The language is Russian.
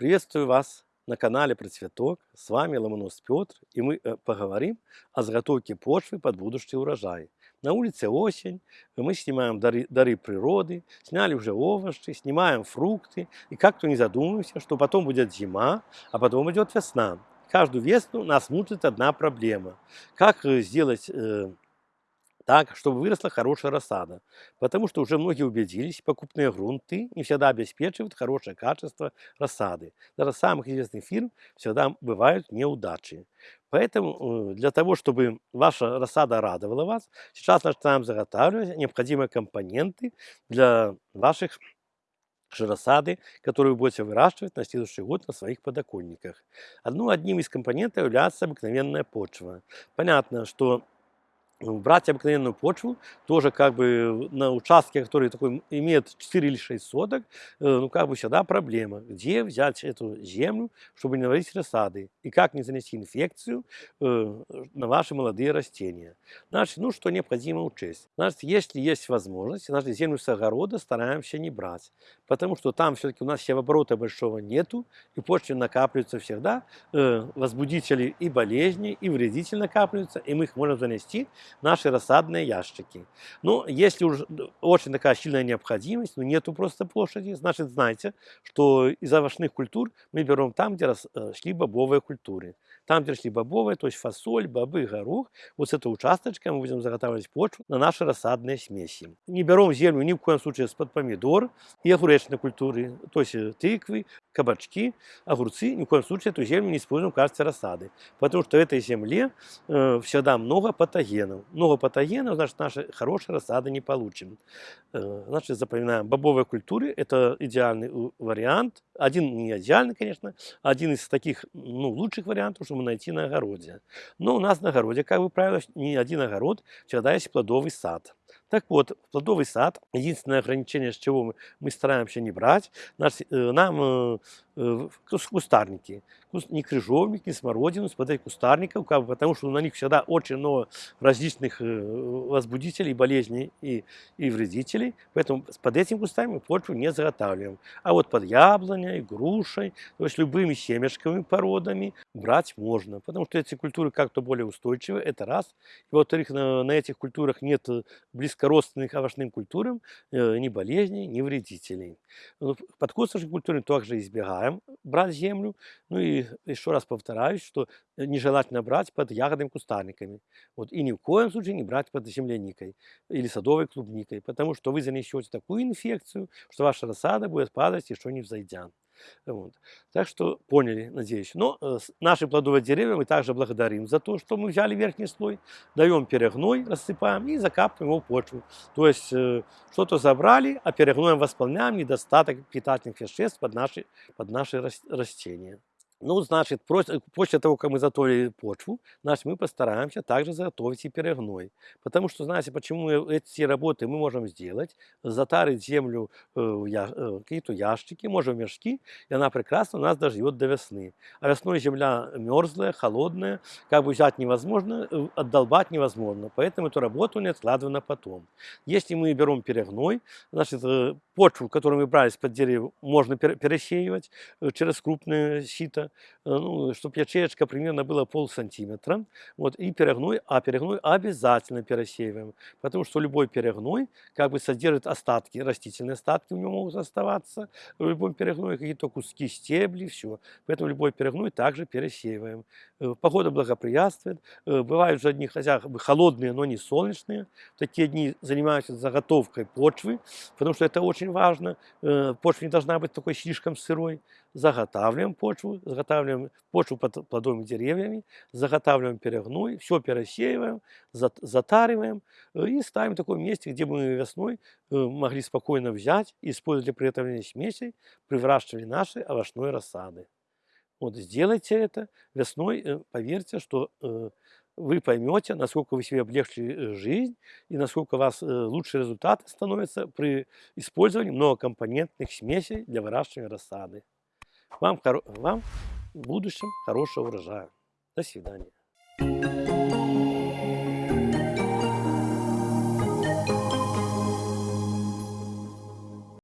Приветствую вас на канале Процветок. С вами Ломонос Петр, и мы э, поговорим о заготовке почвы под будущий урожай. На улице осень, мы снимаем дары, дары природы, сняли уже овощи, снимаем фрукты, и как-то не задумываемся, что потом будет зима, а потом идет весна. Каждую весну нас мучает одна проблема. Как э, сделать э, так, чтобы выросла хорошая рассада. Потому что уже многие убедились, покупные грунты не всегда обеспечивают хорошее качество рассады. Даже самых известных фирм всегда бывают неудачи. Поэтому э, для того, чтобы ваша рассада радовала вас, сейчас начинаем заготавливать необходимые компоненты для ваших рассады, которые вы будете выращивать на следующий год на своих подоконниках. Одну, одним из компонентов является обыкновенная почва. Понятно, что брать обыкновенную почву, тоже как бы на участке, который такой имеет 4 или 6 соток, э, ну как бы всегда проблема, где взять эту землю, чтобы не наварить рассады, и как не занести инфекцию э, на ваши молодые растения. Значит, ну что необходимо учесть. Значит, если есть возможность, значит, землю с огорода стараемся не брать, потому что там все-таки у нас севооборота большого нету, и почве накапливаются всегда э, возбудители и болезни, и вредители накапливаются, и мы их можем занести наши рассадные ящики. Ну, если уж очень такая сильная необходимость, но нету просто площади, значит, знайте, что из овощных культур мы берем там, где шли бобовые культуры. Там, где шли бобовые, то есть фасоль, бобы, горох, вот с этого участочка мы будем заготавливать почву на наши рассадные смеси. Не берем землю ни в коем случае из-под помидор и огуречной культуры, то есть э, тыквы, кабачки, огурцы, ни в коем случае эту землю не используем в качестве рассады, потому что в этой земле э, всегда много патогенов. Много патогенов, значит, наши хорошие рассады не получим. Э, значит, запоминаем, бобовые культуры – это идеальный вариант, один не идеальный, конечно, один из таких ну, лучших вариантов, чтобы найти на огороде. Но у нас на огороде, как бы правило, не один огород, всегда есть плодовый сад. Так вот, плодовый сад, единственное ограничение, с чего мы, мы стараемся не брать, наш, э, нам э, э, кустарники ни крыжовник, ни смородину, смотреть кустарников, как потому что на них всегда очень много различных э, возбудителей, болезней и, и вредителей. Поэтому под этим кустами мы почву не заготавливаем. А вот под яблоней, грушей, то есть любыми семечковыми породами брать можно, потому что эти культуры как-то более устойчивы, это раз. И во-вторых, на, на этих культурах нет близкородственных овощным культурам э, ни болезней, ни вредителей. Ну, под косточной культурой также избегаем брать землю, ну и еще раз повторяюсь, что нежелательно брать под ягодными кустарниками. Вот, и ни в коем случае не брать под земляникой или садовой клубникой, потому что вы занесете такую инфекцию, что ваша рассада будет падать еще не взойдя. Вот. Так что поняли, надеюсь. Но э, наши плодовые деревья мы также благодарим за то, что мы взяли верхний слой, даем перегной, рассыпаем и закапываем его в почву. То есть э, что-то забрали, а перегноем восполняем недостаток питательных веществ под наши, под наши растения. Ну, значит, после того, как мы заготовили почву, значит, мы постараемся также заготовить и перегной. Потому что, знаете, почему эти работы мы можем сделать? Затарить землю э, в э, какие-то ящики, можем мешки, и она прекрасно у нас доживет до весны. А весной земля мерзлая, холодная, как бы взять невозможно, э, отдолбать невозможно. Поэтому эту работу не откладываем на потом. Если мы берем перегной, значит, почву, которую мы брали из-под дерева, можно пересеивать через крупное сито, Э, ну, чтобы ячеечка примерно была пол сантиметра, вот, и перегной, а перегной обязательно пересеиваем, потому что любой перегной как бы содержит остатки, растительные остатки у него могут оставаться, в любом перегное какие-то куски стебли, все, поэтому любой перегной также пересеиваем. Э, погода благоприятствует, э, бывают же дни, хотя бы холодные, но не солнечные, такие дни занимаются заготовкой почвы, потому что это очень важно, почва не должна быть такой слишком сырой, заготавливаем почву, заготавливаем почву под плодовыми деревьями, заготавливаем перегной, все пересеиваем, затариваем э, и ставим в таком месте, где мы весной э, могли спокойно взять использовать для приготовления смесей при выращивании нашей овощной рассады. Вот сделайте это весной, э, поверьте, что вы поймете, насколько вы себе облегчили жизнь и насколько у вас лучшие результаты становятся при использовании многокомпонентных смесей для выращивания рассады. Вам, вам в будущем хорошего урожая. До свидания.